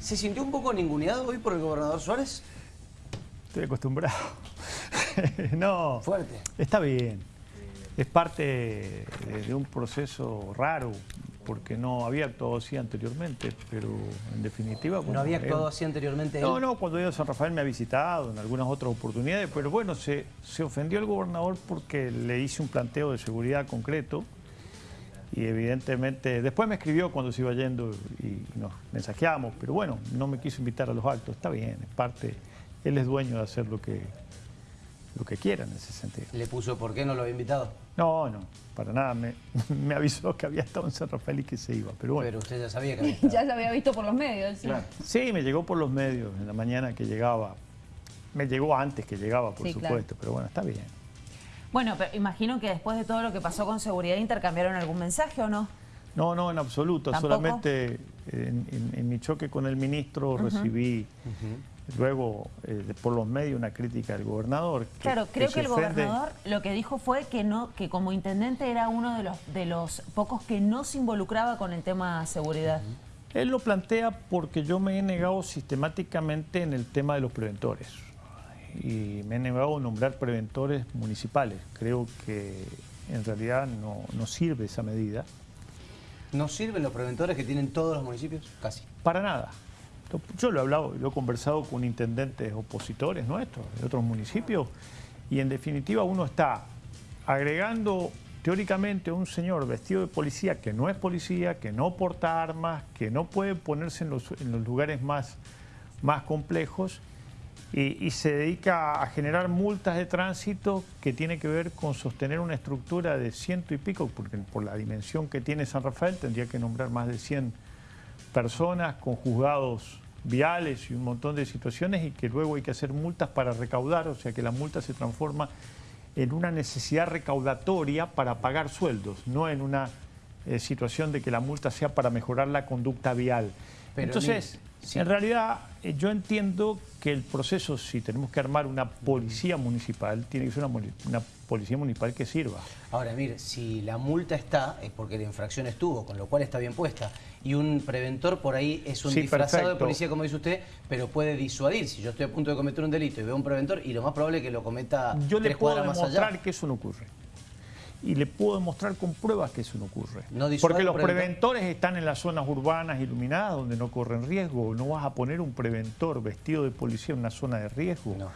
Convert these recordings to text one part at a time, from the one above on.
¿Se sintió un poco ninguneado hoy por el gobernador Suárez? Estoy acostumbrado. no. Fuerte. Está bien. Es parte de un proceso raro, porque no había actuado así anteriormente, pero en definitiva... ¿No había actuado así anteriormente No, no, cuando yo a San Rafael me ha visitado en algunas otras oportunidades, pero bueno, se, se ofendió el gobernador porque le hice un planteo de seguridad concreto y evidentemente después me escribió cuando se iba yendo y nos mensajeamos, pero bueno, no me quiso invitar a los actos, está bien, es parte, él es dueño de hacer lo que, lo que quiera en ese sentido. ¿Le puso por qué no lo había invitado? No, no, para nada, me, me avisó que había estado en San Rafael y que se iba, pero bueno. Pero usted ya sabía que había estado. ya se había visto por los medios. ¿sí? sí, me llegó por los medios en la mañana que llegaba, me llegó antes que llegaba, por Sí, supuesto, claro. pero bueno, está bien. Bueno, pero imagino que después de todo lo que pasó con seguridad intercambiaron algún mensaje o no. No, no, en absoluto. ¿Tampoco? Solamente en, en- en mi choque con el ministro recibí luego eh, por los medios una crítica del gobernador. Claro, creo que el ofende. gobernador lo que dijo fue que no, que como intendente era uno de los de los pocos que no se involucraba con el tema seguridad. Él lo plantea porque yo me he negado sistemáticamente en el tema de los preventores. Y me he negado a nombrar preventores municipales. Creo que en realidad no, no sirve esa medida. ¿No sirven los preventores que tienen todos los municipios? Casi. Para nada. Yo lo he hablado, lo he conversado con intendentes opositores nuestros, de otros municipios, y en definitiva uno está agregando teóricamente a un señor vestido de policía que no es policía, que no porta armas, que no puede ponerse en los, en los lugares más, más complejos, y, y se dedica a generar multas de tránsito que tiene que ver con sostener una estructura de ciento y pico, porque por la dimensión que tiene San Rafael tendría que nombrar más de 100 personas con juzgados viales y un montón de situaciones y que luego hay que hacer multas para recaudar, o sea que la multa se transforma en una necesidad recaudatoria para pagar sueldos, no en una eh, situación de que la multa sea para mejorar la conducta vial. Pero, Entonces, sí. en realidad eh, yo entiendo que el proceso, si tenemos que armar una policía municipal, tiene que ser una, policía municipal que sirva. Ahora, mire, si la multa está, es porque la infracción estuvo, con lo cual está bien puesta. Y un preventor por ahí es un Sí, disfrazado de policía, como dice usted, pero puede disuadir. Si yo estoy a punto de cometer un delito y veo un preventor, y lo más probable es que lo cometa Yo le puedo más demostrar allá. que eso no ocurre. Y le puedo demostrar con pruebas que eso no ocurre. ¿No disuade Porque los preventor? preventores están en las zonas urbanas iluminadas donde no corren riesgo. No vas a poner un preventor vestido de policía en una zona de riesgo. No.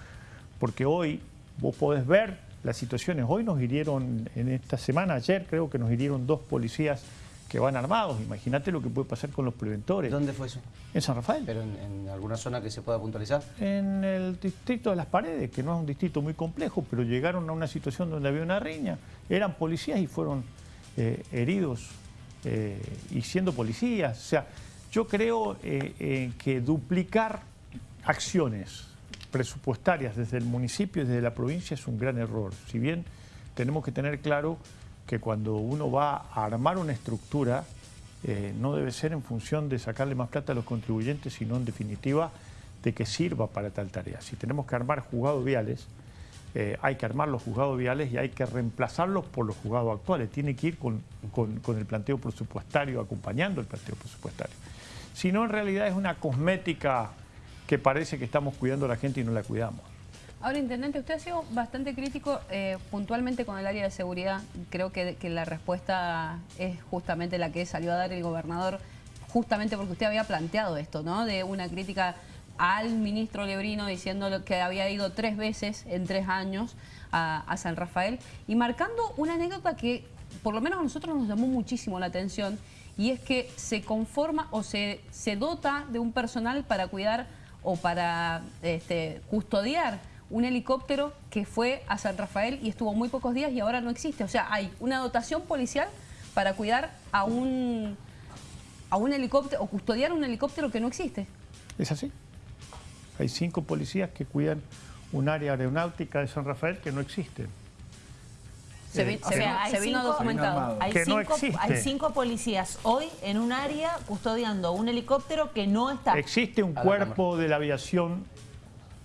Porque hoy vos podés ver las situaciones. Hoy nos hirieron, en esta semana, ayer creo que nos hirieron dos policías que van armados. Imagínate lo que puede pasar con los preventores. ¿Dónde fue eso? En San Rafael. ¿Pero en, en alguna zona que se pueda puntualizar? En el distrito de Las Paredes, que no es un distrito muy complejo, pero llegaron a una situación donde había una riña, eran policías y fueron eh, heridos eh, y siendo policías. O sea, yo creo eh, eh, que duplicar acciones presupuestarias desde el municipio y desde la provincia es un gran error. Si bien tenemos que tener claro que cuando uno va a armar una estructura, eh, no debe ser en función de sacarle más plata a los contribuyentes, sino en definitiva de que sirva para tal tarea. Si tenemos que armar juzgados viales, eh, hay que armar los juzgados viales y hay que reemplazarlos por los juzgados actuales. Tiene que ir con, con- con el planteo presupuestario, acompañando el planteo presupuestario. Si no, en realidad es una cosmética que parece que estamos cuidando a la gente y no la cuidamos. Ahora, Intendente, usted ha sido bastante crítico eh, puntualmente con el área de seguridad. Creo que, la respuesta es justamente la que salió a dar el gobernador, justamente porque usted había planteado esto, ¿no? De una crítica al ministro Lebrino diciendo que había ido tres veces en tres años a, a San Rafael y marcando una anécdota que por lo menos a nosotros nos llamó muchísimo la atención y es que se conforma o se, se dota de un personal para cuidar o para este, custodiar un helicóptero que fue a San Rafael y estuvo muy pocos días y ahora no existe. O sea, hay una dotación policial para cuidar a un, a un helicóptero o custodiar un helicóptero que no existe. Es así. Hay cinco policías que cuidan un área aeronáutica de San Rafael que no existe. Se, vi- Eh, se se vino cinco- documentado. Hay Que no cinco, existe. hay cinco policías hoy en un área custodiando un helicóptero que no está. Existe un cuerpo de la aviación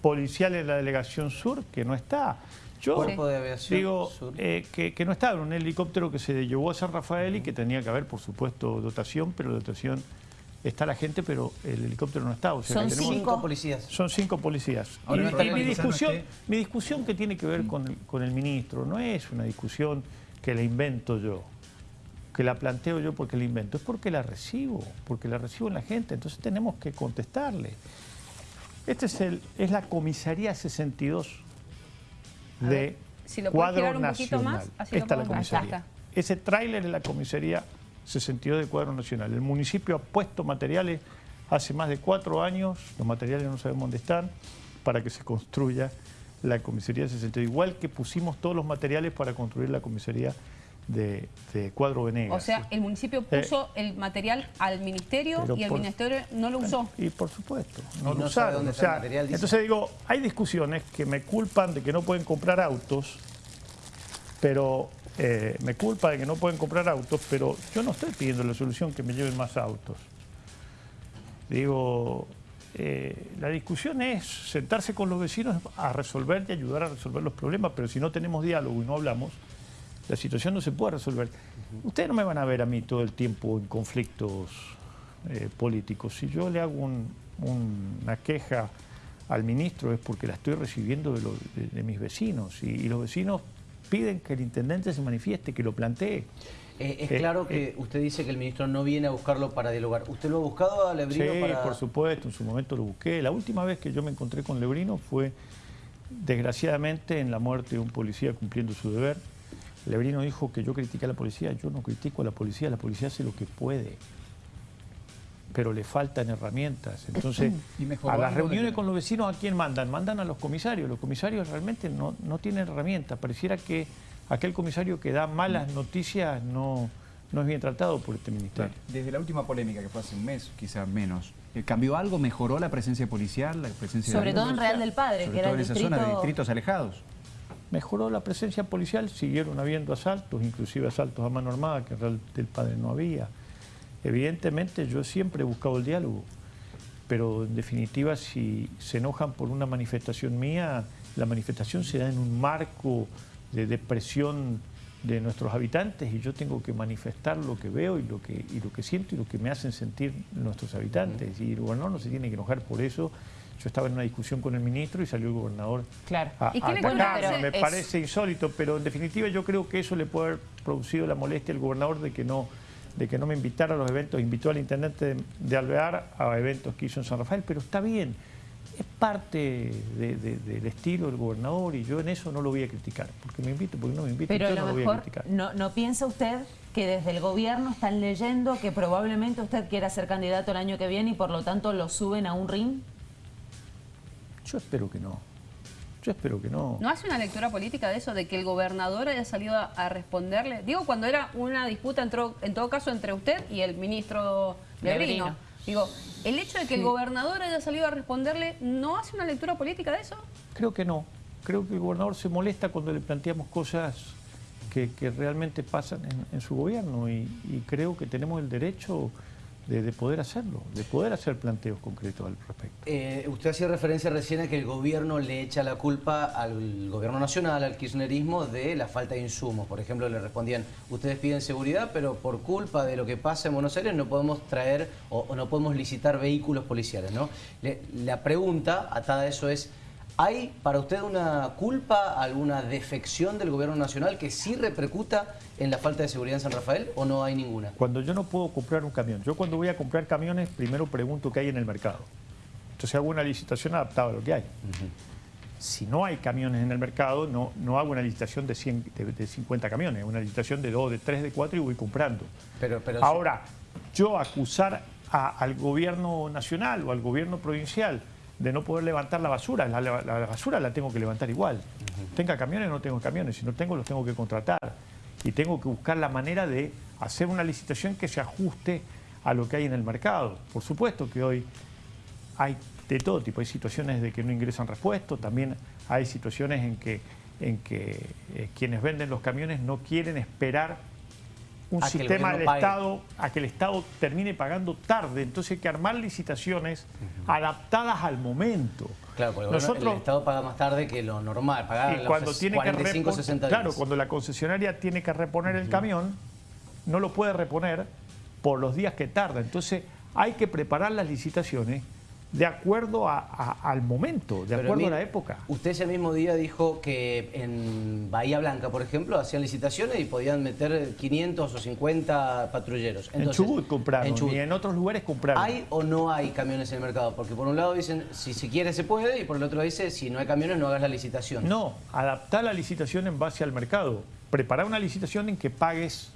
policial en la delegación sur que no está. Yo Cuerpo de aviación digo sur. eh, que, que no estaba, era un helicóptero que se llevó a San Rafael y que tenía que haber, por supuesto, dotación, pero dotación está la gente, pero el helicóptero no está. O sea, Son tenemos- cinco. policías. Son cinco policías. Ahora, Y- no y, está mi, discusión, mi discusión que tiene que ver con el, con el ministro no es una discusión que la invento yo, que la planteo yo porque la invento, es porque la recibo, porque la recibo en la gente, entonces tenemos que contestarle. Este es, el, es la comisaría 62 A de ver, si lo cuadro un poquito nacional. más, así lo Esta es la comisaría. Acá Ese tráiler es la comisaría 62 de cuadro nacional. El municipio ha puesto materiales hace más de cuatro años, los materiales no sabemos dónde están, para que se construya la comisaría 62. Igual que pusimos todos los materiales para construir la comisaría de, de Cuadro Venegas. O sea, el municipio puso el material al ministerio y el por- ministerio no lo usó. Y por supuesto, no lo no sabe usaron. dónde o está sea, el material, dice. entonces digo, hay discusiones que me culpan de que no pueden comprar autos, pero eh, me culpa de que no pueden comprar autos, pero yo no estoy pidiendo la solución que me lleven más autos. Digo, eh, la discusión es sentarse con los vecinos a resolver y ayudar a resolver los problemas, pero si no tenemos diálogo y no hablamos, la situación no se puede resolver. Ustedes no me van a ver a mí todo el tiempo en conflictos eh, políticos. Si yo le hago un- un- una queja al ministro es porque la estoy recibiendo de, lo- de- de mis vecinos y, y los vecinos piden que el intendente se manifieste, que lo plantee. Eh, es Eh, claro que usted dice que el ministro no viene a buscarlo para dialogar. ¿Usted lo ha buscado a Lebrino Sí, para...? por supuesto, en su momento lo busqué. La última vez que yo me encontré con Lebrino fue, desgraciadamente, en la muerte de un policía cumpliendo su deber. Lebrino dijo que yo critiqué a la policía. Yo no critico a la policía, la policía hace lo que puede. Pero le faltan herramientas. Entonces, ¿Y mejoró a las reuniones con los vecinos, ¿a quién mandan? Mandan a los comisarios. Los comisarios realmente no, no tienen herramientas. Pareciera que aquel comisario que da malas noticias no, no es bien tratado por este ministerio. Desde la última polémica, que fue hace un mes, quizás menos, eh, ¿cambió algo? ¿Mejoró la presencia policial? La presencia Sobre de todo en Real del Padre, Sobre que era todo el en esa zona de distrito- distritos alejados. Mejoró la presencia policial, siguieron habiendo asaltos, inclusive asaltos a mano armada, que en del Padre no había. Evidentemente yo siempre he buscado el diálogo, pero en definitiva si se enojan por una manifestación mía, la manifestación se da en un marco de depresión de nuestros habitantes y yo tengo que manifestar lo que veo y lo que, y lo que siento y lo que me hacen sentir nuestros habitantes. Y el gobernador no se tiene que enojar por eso. Yo estaba en una discusión con el ministro y salió el gobernador Claro. a. Me Es- parece insólito, pero en definitiva yo creo que eso le puede haber producido la molestia al gobernador de que no de que no me invitara a los eventos, invitó al intendente de, de Alvear a eventos que hizo en San Rafael, pero está bien, es parte de- de- del estilo del gobernador y yo en eso no lo voy a criticar, porque me invito, porque no me invito, Pero a yo lo no lo voy a criticar. no, ¿no piensa usted que desde el gobierno están leyendo que probablemente usted quiera ser candidato el año que viene y por lo tanto lo suben a un ring? Yo espero que no, yo espero que no. ¿No hace una lectura política de eso, de que el gobernador haya salido a, a responderle? Digo, cuando era una disputa, en, tro- en todo caso, entre usted y el ministro Lebrino. Digo, el hecho de que el gobernador haya salido a responderle, ¿no hace una lectura política de eso? Creo que no. Creo que el gobernador se molesta cuando le planteamos cosas que, que realmente pasan en, en su gobierno y, y creo que tenemos el derecho de, de poder hacerlo, de poder hacer planteos concretos al respecto. Eh, usted hacía referencia recién a que el gobierno le echa la culpa al gobierno nacional, al kirchnerismo, de la falta de insumos. Por ejemplo, le respondían, ustedes piden seguridad, pero por culpa de lo que pasa en Buenos Aires no podemos traer o, no podemos licitar vehículos policiales. ¿no? La pregunta atada a eso es, ¿hay para usted una culpa, alguna defección del gobierno nacional que sí repercuta en la falta de seguridad en San Rafael o no hay ninguna? Cuando yo no puedo comprar un camión, yo cuando voy a comprar camiones primero pregunto qué hay en el mercado. Entonces hago una licitación adaptada a lo que hay. Si no hay camiones en el mercado, no, no hago una licitación de, 100, de, de 50 camiones, una licitación de 2, de 3, de 4 y voy comprando. Pero, pero Ahora, yo acusar a- al gobierno nacional o al gobierno provincial de no poder levantar la basura, la, la- la basura la tengo que levantar igual. Tenga camiones, no tengo camiones, si no tengo los tengo que contratar. Y tengo que buscar la manera de hacer una licitación que se ajuste a lo que hay en el mercado. Por supuesto que hoy hay de todo tipo, hay situaciones de que no ingresan repuestos, también hay situaciones en que, en que eh, quienes venden los camiones no quieren esperar un sistema del pague. Estado a que el Estado termine pagando tarde. Entonces hay que armar licitaciones adaptadas al momento. Claro, porque Nosotros, el Estado paga más tarde que lo normal, paga y los cuando ses- tiene 45, que 60 repon- días. claro, cuando la concesionaria tiene que reponer el camión, no lo puede reponer por los días que tarda. Entonces hay que preparar las licitaciones de acuerdo a- a- al momento, de acuerdo a la época. Usted ese mismo día dijo que en Bahía Blanca, por ejemplo, hacían licitaciones y podían meter 500 o 50 patrulleros. en Chubut compraron en Chubut. y en otros lugares compraron. ¿Hay o no hay camiones en el mercado? Porque por un lado dicen, si se quiere se puede, y por el otro dice, si no hay camiones no hagas la licitación. No, adaptar la licitación en base al mercado. Preparar una licitación en que pagues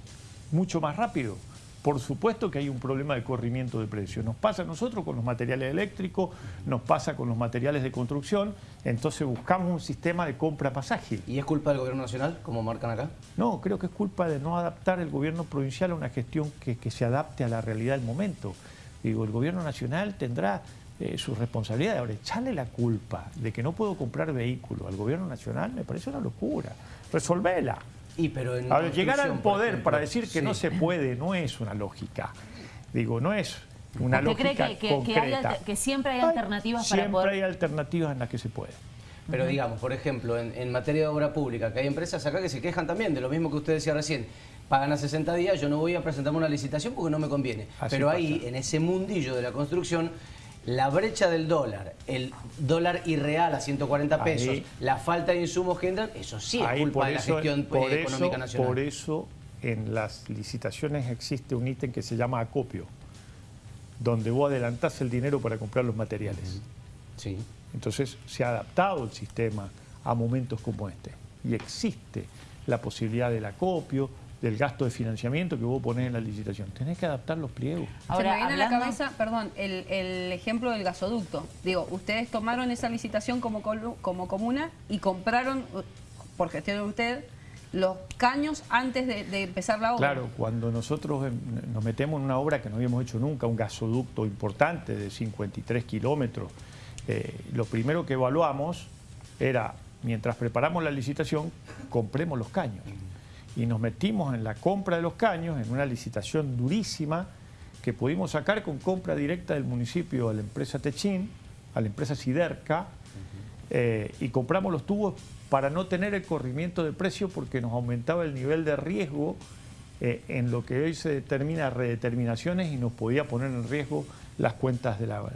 mucho más rápido. Por supuesto que hay un problema de corrimiento de precios. Nos pasa a nosotros con los materiales eléctricos, nos pasa con los materiales de construcción, entonces buscamos un sistema de compra pasaje. ¿Y es culpa del gobierno nacional, como marcan acá? No, creo que es culpa de no adaptar el gobierno provincial a una gestión que, que se adapte a la realidad del momento. Digo, el gobierno nacional tendrá eh, su responsabilidad. Ahora, echarle la culpa de que no puedo comprar vehículos al gobierno nacional me parece una locura. Resolvela. Y pero en Ahora, llegar al poder ejemplo, para decir que no se puede no es una lógica. Digo, no es una ¿Usted cree lógica que- que- que hay concreta. que siempre hay alternativas para siempre poder- hay alternativas en las que se puede. Pero digamos, por ejemplo, en, en materia de obra pública, que hay empresas acá que se quejan también de lo mismo que usted decía recién. Pagan a 60 días, yo no voy a presentarme una licitación porque no me conviene. Así Pero ahí, en ese mundillo de la construcción, la brecha del dólar, el dólar irreal a 140 pesos, Ahí. la falta de insumos que entran, eso sí es culpa de la gestión por eh, eso- económica nacional. Por eso en las licitaciones existe un ítem que se llama acopio, donde vos adelantás el dinero para comprar los materiales. Sí. Entonces se ha adaptado el sistema a momentos como este. Y existe la posibilidad del acopio, del gasto de financiamiento que vos ponés en la licitación. Tenés que adaptar los pliegos. Se me viene a la cabeza, perdón, el, el ejemplo del gasoducto. Digo, ustedes tomaron esa licitación como, como comuna y compraron, por gestión de usted, los caños antes de, de empezar la obra. Claro, cuando nosotros nos metemos en una obra que no habíamos hecho nunca, un gasoducto importante de 53 kilómetros, eh, lo primero que evaluamos era, mientras preparamos la licitación, compremos los caños. Y nos metimos en la compra de los caños, en una licitación durísima, que pudimos sacar con compra directa del municipio a la empresa Techín, a la empresa Siderca, eh, y compramos los tubos para no tener el corrimiento de precio porque nos aumentaba el nivel de riesgo eh, en lo que hoy se determina redeterminaciones y nos podía poner en riesgo las cuentas de la, de-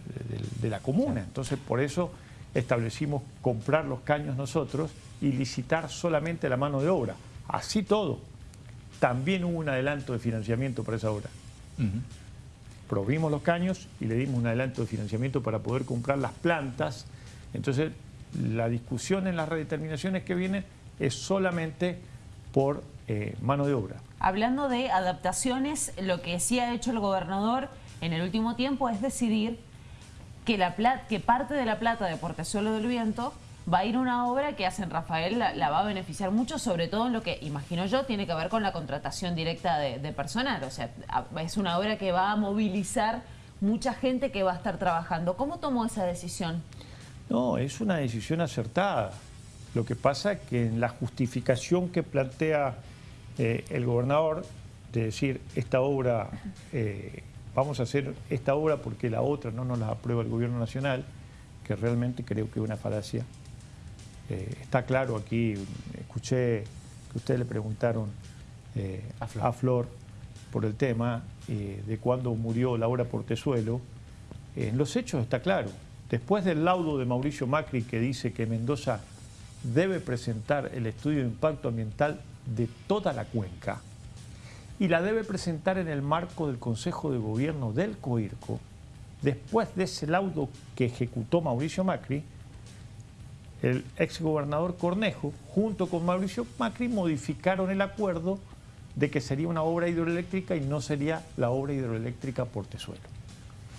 de la comuna. Entonces, por eso establecimos comprar los caños nosotros y licitar solamente la mano de obra. Así todo, también hubo un adelanto de financiamiento para esa obra. Provimos los caños y le dimos un adelanto de financiamiento para poder comprar las plantas. Entonces, la discusión en las redeterminaciones que vienen es solamente por eh, mano de obra. Hablando de adaptaciones, lo que sí ha hecho el gobernador en el último tiempo es decidir que, la pla- que parte de la plata de Portezuelo del Viento va a ir una obra que San Rafael la, va a beneficiar mucho, sobre todo en lo que, imagino yo, tiene que ver con la contratación directa de, personal. O sea, es una obra que va a movilizar mucha gente que va a estar trabajando. ¿Cómo tomó esa decisión? No, es una decisión acertada. Lo que pasa es que en la justificación que plantea eh, el gobernador de decir esta obra, eh, vamos a hacer esta obra porque la otra no nos la aprueba el gobierno nacional, que realmente creo que es una falacia. Eh, está claro aquí, escuché que ustedes le preguntaron eh, A Flor. a Flor por el tema eh, de cuándo murió Laura Portezuelo. En los hechos está claro. Después del laudo de Mauricio Macri que dice que Mendoza debe presentar el estudio de impacto ambiental de toda la cuenca y la debe presentar en el marco del Consejo de Gobierno del COIRCO, después de ese laudo que ejecutó Mauricio Macri, el exgobernador Cornejo, junto con Mauricio Macri, modificaron el acuerdo de que sería una obra hidroeléctrica y no sería la obra hidroeléctrica Portezuelo.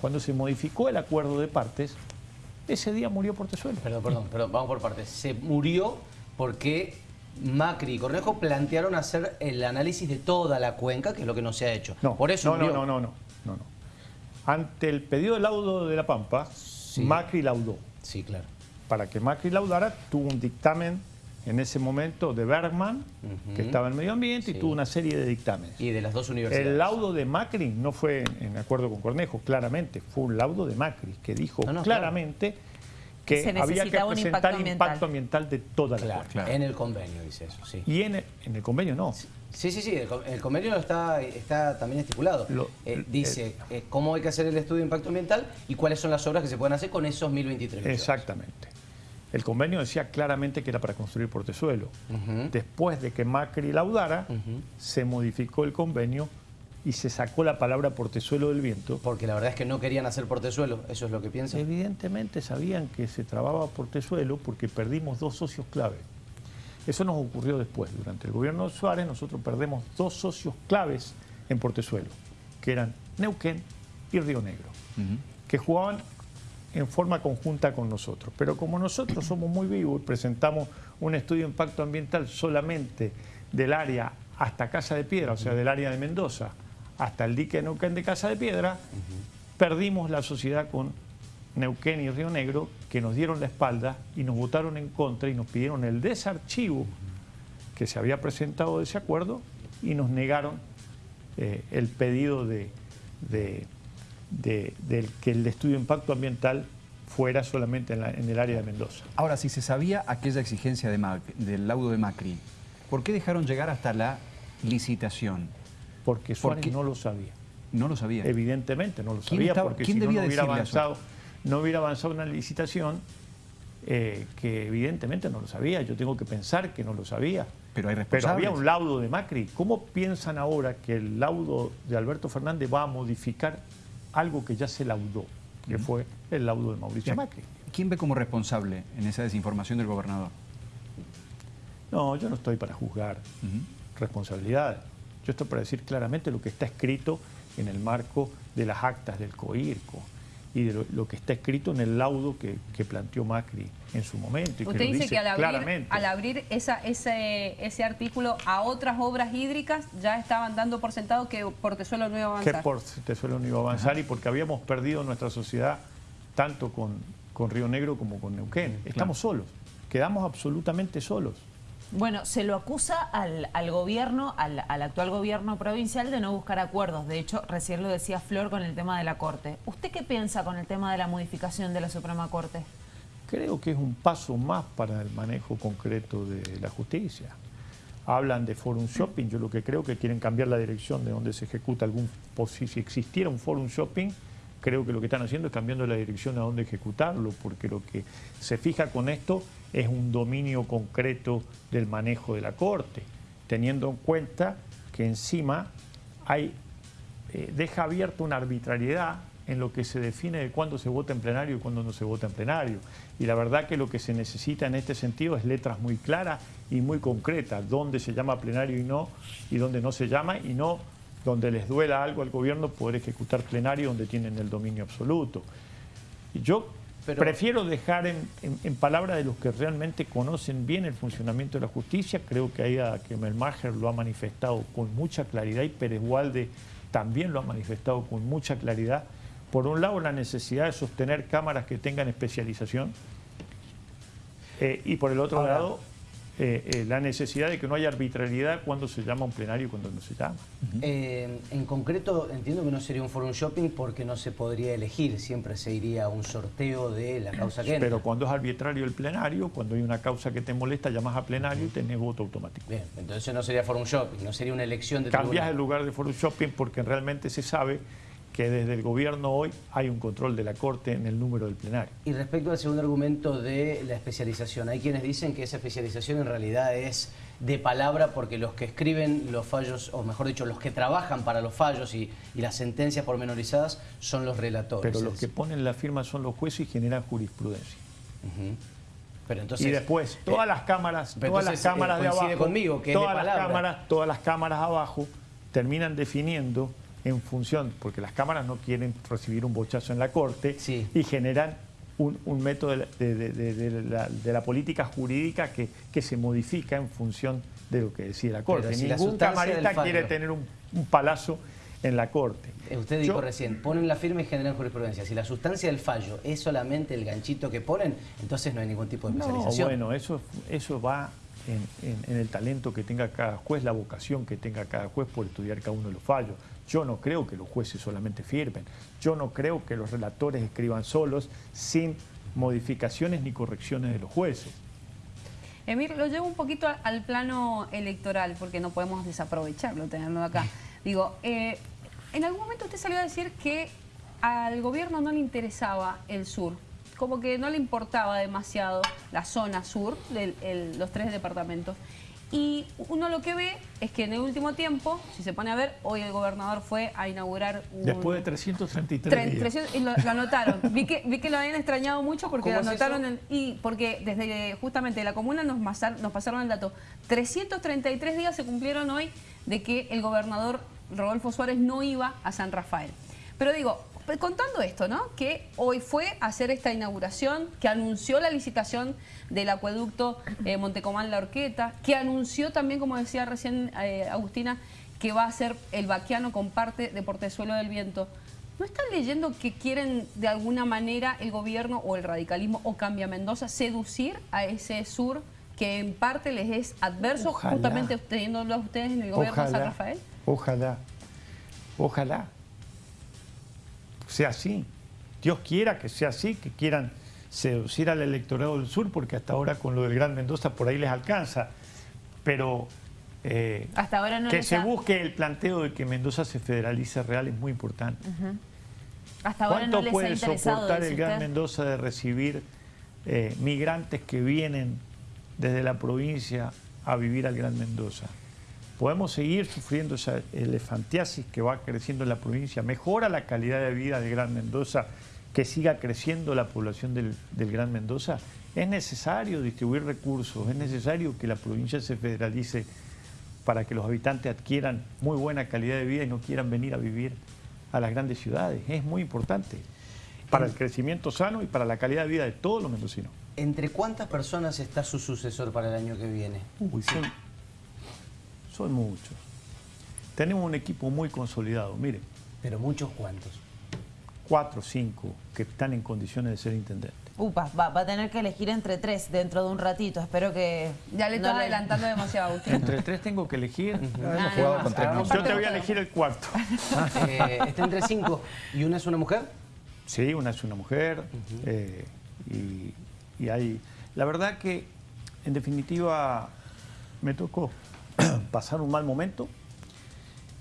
Cuando se modificó el acuerdo de partes, ese día murió Portezuelo. Perdón, perdón, perdón, vamos por partes. Se murió porque Macri y Cornejo plantearon hacer el análisis de toda la cuenca, que es lo que no se ha hecho. No, por eso no, murió. no, no, no, no, no. Ante el pedido de laudo de La Pampa, Macri laudó. Sí, claro. Para que Macri laudara, tuvo un dictamen en ese momento de Bergman, que estaba en medio ambiente, Sí. y tuvo una serie de dictámenes. Y de las dos universidades. El laudo de Macri no fue en, acuerdo con Cornejo, claramente, fue un laudo de Macri que dijo No, no, claramente que Se había que presentar impacto impacto, ambiental. ambiental de toda la Claro, corte. Claro. en el convenio dice eso, sí. Y en el, en el convenio no. Sí, sí, sí, el, con- el convenio está, está también estipulado. Lo- Eh, dice eh, cómo hay que hacer el estudio de impacto ambiental y cuáles son las obras que se pueden hacer con esos 1023 millones. Exactamente. El convenio decía claramente que era para construir portezuelo. Después de que Macri laudara, se modificó el convenio y se sacó la palabra portezuelo del viento. Porque la verdad es que no querían hacer portezuelo, eso es lo que piensan. Evidentemente sabían que se trababa portezuelo porque perdimos dos socios clave. Eso nos ocurrió después. Durante el gobierno de Suárez nosotros perdemos dos socios claves en portezuelo, que eran Neuquén y Río Negro, que jugaban en forma conjunta con nosotros. Pero como nosotros somos muy vivos y presentamos un estudio de impacto ambiental solamente del área hasta Casa de Piedra, o sea, del área de Mendoza, hasta el dique de Neuquén de Casa de Piedra, perdimos la sociedad con Neuquén y Río Negro, que nos dieron la espalda y nos votaron en contra y nos pidieron el desarchivo que se había presentado de ese acuerdo y nos negaron eh, el pedido de, de- de- del que el estudio de impacto ambiental fuera solamente en, la- en el área de Mendoza. Ahora, si se sabía aquella exigencia de del laudo de Macri, ¿por qué dejaron llegar hasta la licitación? Porque Suárez no lo sabía. No lo sabía. Evidentemente no lo ¿Quién sabía estaba- porque quién si no, debía no hubiera eso? avanzado, no hubiera avanzado una licitación eh, que evidentemente no lo sabía. Yo tengo que pensar que no lo sabía. Pero hay Pero responsables. había un laudo de Macri. ¿Cómo piensan ahora que el laudo de Alberto Fernández va a modificar algo que ya se laudó, que fue el laudo de Mauricio Macri? ¿Quién ve como responsable en esa desinformación del gobernador? No, yo no estoy para juzgar responsabilidades. Yo estoy para decir claramente lo que está escrito en el marco de las actas del COIRCO y de lo, lo que está escrito en el laudo que, que planteó Macri en su momento. Y que Usted dice que al abrir, claramente. al abrir esa, ese, ese artículo a otras obras hídricas ya estaban dando por sentado que Portezuelo no iba a que avanzar. por Tesuelo no iba a avanzar y porque habíamos perdido nuestra sociedad tanto con, con Río Negro como con Neuquén. Estamos solos, quedamos absolutamente solos. Bueno, se lo acusa al, al gobierno, al, al actual gobierno provincial de no buscar acuerdos. De hecho, recién lo decía Flor con el tema de la Corte. ¿Usted qué piensa con el tema de la modificación de la Suprema Corte? Creo que es un paso más para el manejo concreto de la justicia. Hablan de forum shopping, yo lo que creo que quieren cambiar la dirección de donde se ejecuta algún si existiera un forum shopping, creo que lo que están haciendo es cambiando la dirección a dónde ejecutarlo, porque lo que se fija con esto es un dominio concreto del manejo de la Corte, teniendo en cuenta que encima hay eh, deja abierta una arbitrariedad en lo que se define de cuándo se vota en plenario y cuándo no se vota en plenario. Y la verdad que lo que se necesita en este sentido es letras muy claras y muy concretas, dónde se llama plenario y no, y dónde no se llama, y no donde les duela algo al gobierno poder ejecutar plenario donde tienen el dominio absoluto. Yo Pero- prefiero dejar en, en, en palabras de los que realmente conocen bien el funcionamiento de la justicia. Creo que ahí a que Melmacher lo ha manifestado con mucha claridad y Pérez Walde también lo ha manifestado con mucha claridad. Por un lado, la necesidad de sostener cámaras que tengan especialización eh, y por el otro Ahora- lado, eh, eh, la necesidad de que no haya arbitrariedad cuando se llama un plenario y cuando no se llama. Eh, en concreto, entiendo que no sería un forum shopping porque no se podría elegir, siempre se iría a un sorteo de la causa que entra. Pero cuando es arbitrario el plenario, cuando hay una causa que te molesta, llamas a plenario y tenés voto automático. Bien, entonces no sería forum shopping, no sería una elección de Cambias tribunal. el lugar de forum shopping porque realmente se sabe que desde el gobierno hoy hay un control de la Corte en el número del plenario. Y respecto al segundo argumento de la especialización, hay quienes dicen que esa especialización en realidad es de palabra porque los que escriben los fallos, o mejor dicho, los que trabajan para los fallos y, y las sentencias pormenorizadas son los relatores. Pero los que ponen la firma son los jueces y generan jurisprudencia. Pero entonces, y después, todas eh, las cámaras, todas entonces, las cámaras eh, de coincide abajo, conmigo que es de todas las cámaras, todas las cámaras abajo terminan definiendo en función, porque las cámaras no quieren recibir un bochazo en la corte Sí. y generan un, un método de la, de- de- de- de la- de la política jurídica que, que se modifica en función de lo que decide la corte. Si la Ningún del camarista quiere tener un, un palazo en la corte. Eh, Usted dijo Yo- recién, ponen la firma y generan jurisprudencia. Si la sustancia del fallo es solamente el ganchito que ponen, entonces no hay ningún tipo de No, especialización. bueno, eso, eso va en, en- en el talento que tenga cada juez, la vocación que tenga cada juez por estudiar cada uno de los fallos. Yo no creo que los jueces solamente firmen. Yo no creo que los relatores escriban solos sin modificaciones ni correcciones de los jueces. Emir, lo llevo un poquito al plano electoral, porque no podemos desaprovecharlo, tenerlo acá. Digo, eh, en algún momento usted salió a decir que al gobierno no le interesaba el sur, como que no le importaba demasiado la zona sur de los tres departamentos. Y uno lo que ve es que en el último tiempo, si se pone a ver, hoy el gobernador fue a inaugurar un... Después de 333 Tre- días. 300 y lo, lo anotaron. Vi que, vi que lo habían extrañado mucho porque lo ¿Cómo es anotaron en- y porque desde justamente la comuna nos, masar- nos pasaron el dato. 333 días se cumplieron hoy de que el gobernador Rodolfo Suárez no iba a San Rafael. Pero digo, contando esto, ¿no? Que hoy fue a hacer esta inauguración, que anunció la licitación del acueducto eh, Montecomán La Orqueta, que anunció también, como decía recién eh, Agustina, que va a ser el vaquiano con parte de Portezuelo del Viento. ¿No están leyendo que quieren de alguna manera el gobierno o el radicalismo o Cambia Mendoza seducir a ese sur que en parte les es adverso Ojalá. justamente teniéndolo a ustedes en el gobierno de San Rafael? Ojalá, ojalá sea así. Dios quiera que sea así, que quieran seducir al electorado del sur, porque hasta ahora con lo del Gran Mendoza por ahí les alcanza. Pero eh, Hasta ahora no que se ha- busque el planteo de que Mendoza se federalice real es muy importante. Hasta ahora ¿Cuánto no les puede soportar el Gran? Mendoza de recibir eh, migrantes que vienen desde la provincia a vivir al Gran Mendoza? Podemos seguir sufriendo esa elefantiasis que va creciendo en la provincia. Mejora la calidad de vida del Gran Mendoza, que siga creciendo la población del, del Gran Mendoza. Es necesario distribuir recursos, es necesario que la provincia se federalice para que los habitantes adquieran muy buena calidad de vida y no quieran venir a vivir a las grandes ciudades. Es muy importante para el crecimiento sano y para la calidad de vida de todos los mendocinos. ¿Entre cuántas personas está su sucesor para el año que viene? Uy, son, son muchos. Tenemos un equipo muy consolidado, mire, Pero muchos cuantos. cuatro o cinco que están en condiciones de ser intendentes. Upa, va, va a tener que elegir entre tres dentro de un ratito. Espero que... Ya le no estás adelantando demasiado, Agustín. Entre tres tengo que elegir. Hemos jugado con tres Ah. Yo te voy a elegir el cuarto. Eh, está entre cinco. ¿Y una es una mujer? Sí, una es una mujer eh, y, y hay... La verdad que, en definitiva, me tocó pasar un mal momento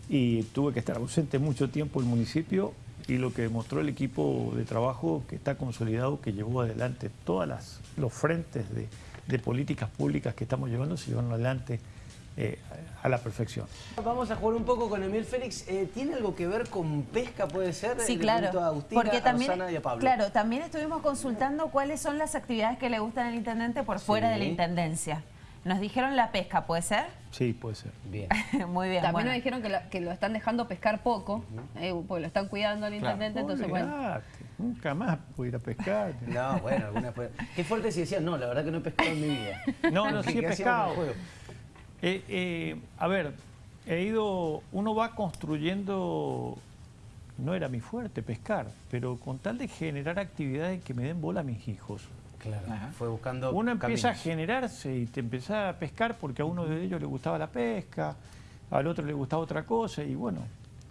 y tuve que estar ausente mucho tiempo en el municipio y lo que demostró el equipo de trabajo que está consolidado, que llevó adelante todas las los frentes de, de políticas públicas que estamos llevando, se llevaron adelante eh, a la perfección. Vamos a jugar un poco con Emil Félix. Eh, ¿Tiene algo que ver con pesca, puede ser? Sí, claro. pregunto a Agustina, Porque a también, Rosana y a Pablo. claro, también estuvimos consultando cuáles son las actividades que le gustan al intendente por fuera Sí. de la intendencia. Nos dijeron la pesca, ¿puede ser? Sí, puede ser. Bien. Muy bien. También bueno. nos dijeron que lo, que lo están dejando pescar poco, eh, porque lo están cuidando al intendente, entonces bueno. Nunca más puedo ir a pescar. No, bueno, alguna fue. Qué fuerte si decían, no, la verdad que no he pescado en mi vida. No, no, sí he ¿Qué hacíamos en el pescado. juego? Eh, eh, a ver, he ido, uno va construyendo, no era mi fuerte pescar, pero con tal de generar actividades que me den bola a mis hijos. Claro, Ajá. fue buscando Uno empieza a generarse y te empezás a pescar porque a uno de ellos le gustaba la pesca, al otro le gustaba otra cosa y bueno,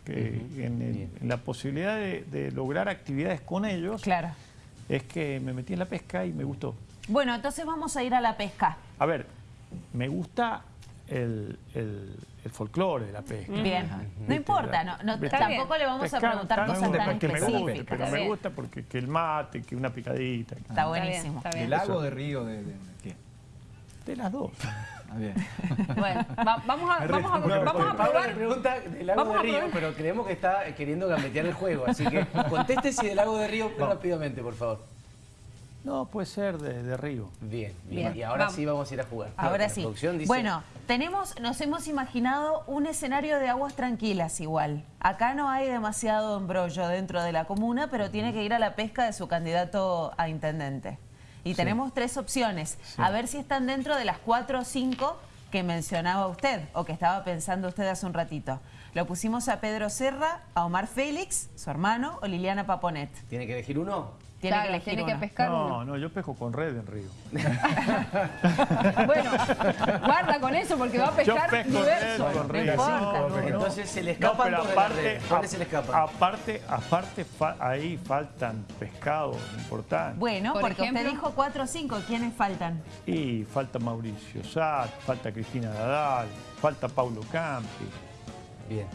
que en, el- Bien. en la posibilidad de, de lograr actividades con ellos Claro. es que me metí en la pesca y me gustó. Bueno, entonces vamos a ir a la pesca. A ver, me gusta el, el, el folclore de la pesca. Bien. Ajá. No importa, no, no- ¿Viste? tampoco le vamos a preguntar no me cosas gusta tan porque me guste, específicas. pero me gusta porque que el mate, que una picadita, Está Está buenísimo. bien, está ¿De bien. lago, de río, de, de- de qué? de las dos. Ah, bien. Bueno, va- vamos a, vamos a, No, vamos a Pablo probar. le pregunta del lago Vamos de Río, pero creemos que está queriendo gambetear el juego. Así que conteste si del lago de Río rápidamente, por favor. No, puede ser de, de río. Bien, bien. Bien, Y ahora vamos. sí vamos a ir a jugar. Ahora sí. dice- Bueno, tenemos, nos hemos imaginado un escenario de aguas tranquilas igual. Acá no hay demasiado embrollo dentro de la comuna, pero tiene que ir a la pesca de su candidato a intendente. Y tenemos tres opciones. A ver si están dentro de las cuatro o cinco que mencionaba usted o que estaba pensando usted hace un ratito. Lo pusimos a Pedro Serra, a Omar Félix, su hermano, o Liliana Paponet. ¿Tiene que elegir uno? Tiene Claro, que elegir tiene que uno. pescar No, uno. no, yo pesco con red en río. Bueno, guarda con eso porque va a Yo pescar pesco diverso. red con No río. No, no. Entonces se le No, escapan la aparte, red. ¿Cuáles se le escapan? aparte, aparte fa- ahí faltan pescados importantes. Bueno, Por porque ejemplo. usted dijo cuatro o cinco. ¿Quiénes faltan? Y falta Mauricio Sat, falta Cristina Dadal, falta Paulo Campi. Bien.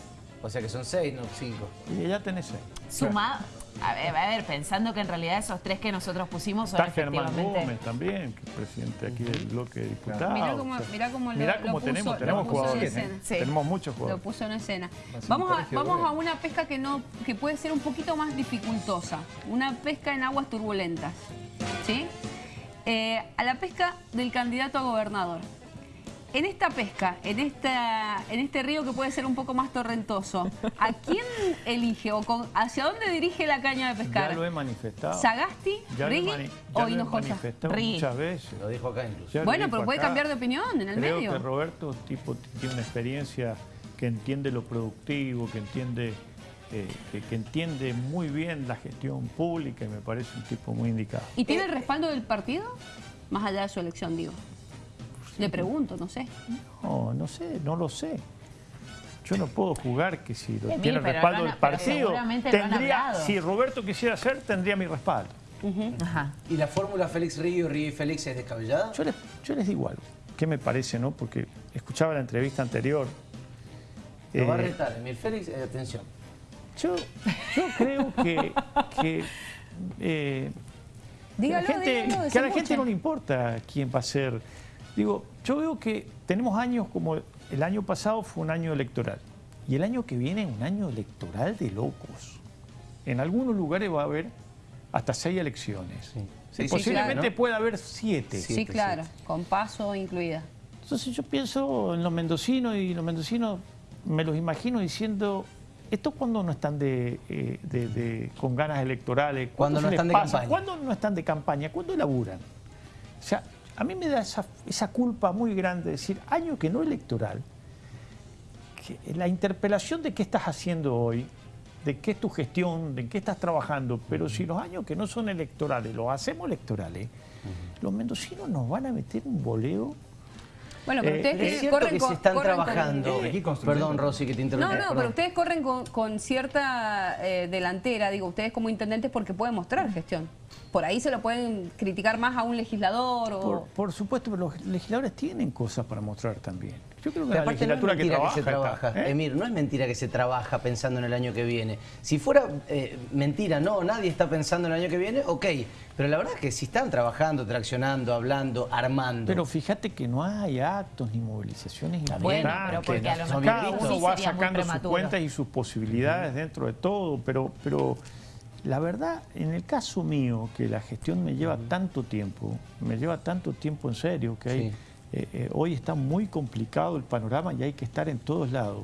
O sea que son seis, no cinco. Y ya tenés seis. Sumado. A ver, a ver, pensando que en realidad esos tres que nosotros pusimos son Está Germán. Gómez también, que es presidente aquí del bloque de diputados. Mirá cómo- O sea, mirá cómo lo- mirá lo cómo puso- tenemos, lo tenemos puso en jugadores. escena. ¿eh? Sí. Tenemos muchos Lo jugadores. puso en escena. Vamos a, vamos a una pesca que no que puede ser un poquito más dificultosa. Una pesca en aguas turbulentas. ¿Sí? Eh, a la pesca del candidato a gobernador. En esta pesca, en, esta, en este río que puede ser un poco más torrentoso, ¿a quién elige o con- hacia dónde dirige la caña de pescar? Ya lo he manifestado. ¿Sagasti, Ya Riggi mani- ya o lo he Hinojosa? manifestado Riggi. muchas veces. Lo dijo acá incluso. Ya Bueno, pero puede acá. cambiar de opinión en el Creo medio. que Roberto tipo, tiene una experiencia que entiende lo productivo, que entiende, eh, que, que entiende muy bien la gestión pública y me parece un tipo muy indicado. ¿Y tiene el respaldo del partido? Más allá de su elección, digo. Le pregunto, no sé. No, no sé, no lo sé. Yo no puedo jugar que si lo Emil, tiene el respaldo del partido, tendría, si Roberto quisiera hacer, tendría mi respaldo. Ajá. ¿Y la fórmula Félix Río, Río y Félix es descabellada? Yo les, yo les digo algo. ¿Qué me parece, no? Porque escuchaba la entrevista anterior. Lo va a Eh, retar, Emil Félix, eh, atención. yo, yo creo que, que, eh, Dígalo, que a la gente, dígalo, que a la gente no le importa quién va a ser. Digo, yo veo que tenemos años como el año pasado fue un año electoral y el año que viene es un año electoral de locos. En algunos lugares va a haber hasta seis elecciones. Sí. Posiblemente claro, ¿no? pueda haber siete. Sí, Siete, claro, con paso incluida. Entonces yo pienso en los mendocinos y los mendocinos me los imagino diciendo, ¿esto cuando no están de, eh, de- de- con ganas electorales? Cuando no están de campaña. ¿Cuándo no están de campaña? ¿Cuándo laburan? O sea, a mí me da esa, esa culpa muy grande de decir, año que no electoral, que la interpelación de qué estás haciendo hoy, de qué es tu gestión, de qué estás trabajando, pero si los años que no son electorales los hacemos electorales, los mendocinos nos van a meter un boleo Bueno, pero Eh, ustedes Es que cierto corren que con- se están corren con- trabajando. Eh. Perdón, Rosy, que te No, interrumpí. no, perdón. pero ustedes corren con, con cierta eh, delantera, digo, ustedes como intendentes porque pueden mostrar gestión. Por ahí se lo pueden criticar más a un legislador o... Por, por supuesto, pero los legisladores tienen cosas para mostrar también. Yo creo que Pero la aparte no es legislatura que mentira que, trabaja, se trabaja. está, ¿eh? Emir, no es mentira que se trabaja pensando en el año que viene. Si fuera eh, mentira, no, nadie está pensando en el año que viene, ok. Pero la verdad es que si están trabajando, traccionando, hablando, armando. Pero fíjate que no hay actos ni movilizaciones Bueno, importantes. pero porque a lo son mejor Cada uno va sacando sus cuentas y sus posibilidades dentro de todo, pero, pero la verdad, en el caso mío, que la gestión me lleva tanto tiempo, me lleva tanto tiempo en serio, que hay, Sí. eh, eh, hoy está muy complicado el panorama y hay que estar en todos lados.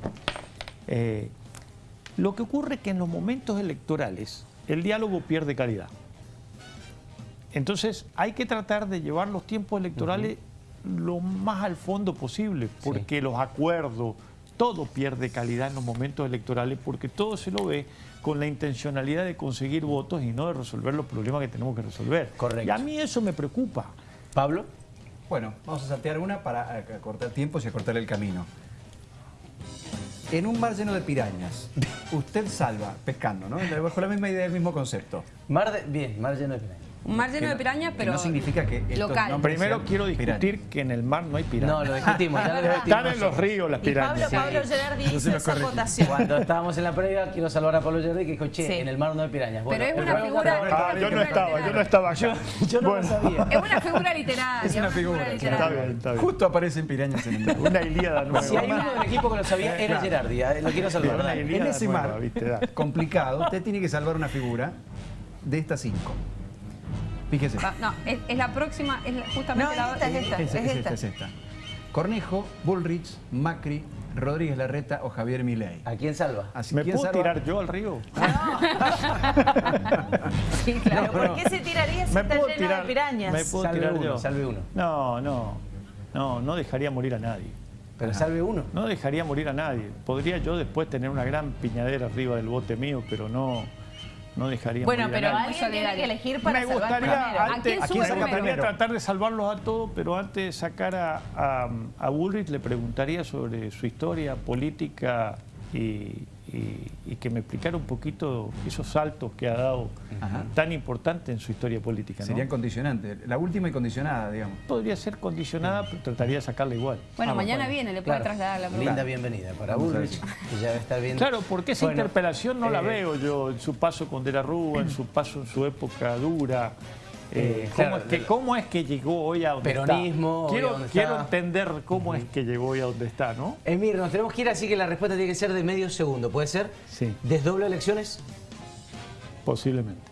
Eh, lo que ocurre es que en los momentos electorales el diálogo pierde calidad. Entonces hay que tratar de llevar los tiempos electorales lo más al fondo posible, porque los acuerdos, todo pierde calidad en los momentos electorales, porque todo se lo ve con la intencionalidad de conseguir votos y no de resolver los problemas que tenemos que resolver. Correcto. Y a mí eso me preocupa. Pablo, Bueno, vamos a saltear una para acortar tiempos y acortar el camino. En un mar lleno de pirañas, usted salva pescando, ¿no? Bajo la misma idea, el mismo concepto. mar de, bien, mar lleno de pirañas. Un mar lleno de pirañas, que pero no significa que estos local. Primero quiero discutir pirañas. que en el mar no hay pirañas. No, lo discutimos, ya lo Están en los ríos las Y Pablo, pirañas. Pablo Gerardi hizo esa acotación. Cuando estábamos en la previa, quiero salvar a Pablo Yerdi que dijo, che, Sí. en el mar no hay pirañas. Bueno, Pero es una figura- Ah, yo no estaba, yo no estaba acá. Yo no Bueno, lo sabía. es una figura literaria. Es una figura, Está literaria. bien, está bien. Justo aparecen pirañas en el mar. Una ilíada nueva. Si hay uno del equipo que lo sabía, era Claro. Gerardi. eh, Lo quiero salvar. En ese mar complicado, usted tiene que salvar una figura de estas cinco. Fíjese. Va, No, es, es la próxima, es la- justamente No, la esta es esta. Es, es es esta, es esta. Cornejo, Bullrich, Macri, Rodríguez Larreta o Javier Milei. ¿A quién salva? Así, ¿Me ¿quién puedo salva? tirar yo al río? Sí, claro. ¿por qué se tiraría si ¿Me está lleno tirar? de pirañas? ¿Me puedo Salve tirar uno, yo? salve uno. No, no. No, no dejaría morir a nadie. Pero salve uno. No dejaría morir a nadie. Podría yo después tener una gran piñadera arriba del bote mío, pero no, no dejaríamos Bueno, de pero alguien tiene que elegir para Me salvar gustaría. ¿A quién me gustaría tratar de salvarlos a todos, pero antes de sacar a, a, a Bullrich le preguntaría sobre su historia política y, y- y que me explicara un poquito esos saltos que ha dado Ajá. tan importantes en su historia política. ¿no? Serían condicionantes. La última y condicionada, digamos. Podría ser condicionada, pero trataría de sacarla igual. Bueno, Ah, mañana bueno. viene, le puede Claro. trasladar la pregunta. Linda bienvenida para Bullrich, que ya bien. Claro, porque esa Bueno, interpelación no la eh, veo yo en su paso con De la Rúa, en su paso en su época dura. Eh, Eh, ¿cómo, claro, es que, ¿Cómo es que llegó hoy a donde Peronismo, está? Quiero, quiero está. entender cómo es que llegó hoy a donde está, ¿no? Emir, nos tenemos que ir, así que la respuesta tiene que ser de medio segundo. ¿Puede ser? Sí. ¿Desdoblo elecciones? Posiblemente.